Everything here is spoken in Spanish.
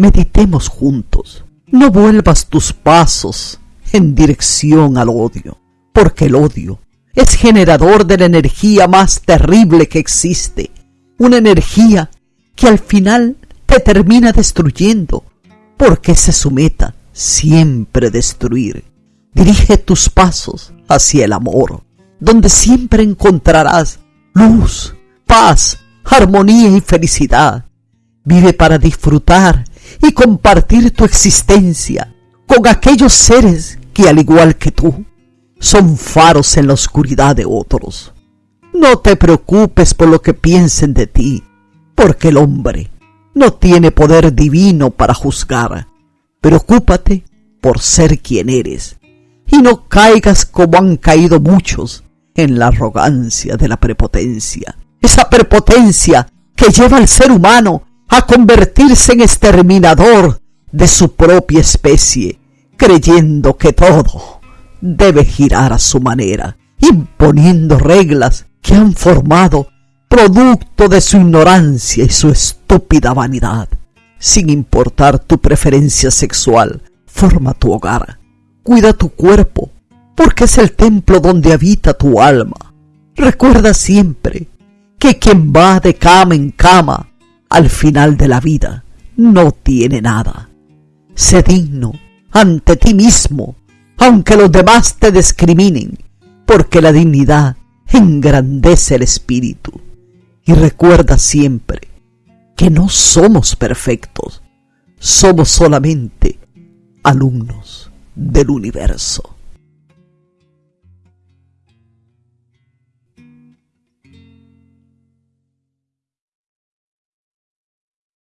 meditemos juntos. No vuelvas tus pasos en dirección al odio, porque el odio es generador de la energía más terrible que existe, una energía que al final te termina destruyendo, porque se su meta siempre destruir. Dirige tus pasos hacia el amor, donde siempre encontrarás luz, paz, armonía y felicidad. Vive para disfrutar y compartir tu existencia con aquellos seres que al igual que tú son faros en la oscuridad de otros. No te preocupes por lo que piensen de ti, porque el hombre no tiene poder divino para juzgar. Preocúpate por ser quien eres y no caigas como han caído muchos en la arrogancia de la prepotencia. Esa prepotencia que lleva al ser humano a convertirse en exterminador de su propia especie, creyendo que todo debe girar a su manera, imponiendo reglas que han formado producto de su ignorancia y su estúpida vanidad. Sin importar tu preferencia sexual, forma tu hogar, cuida tu cuerpo, porque es el templo donde habita tu alma. Recuerda siempre que quien va de cama en cama al final de la vida no tiene nada. Sé digno ante ti mismo, aunque los demás te discriminen, porque la dignidad engrandece el espíritu. Y recuerda siempre que no somos perfectos, somos solamente alumnos del universo.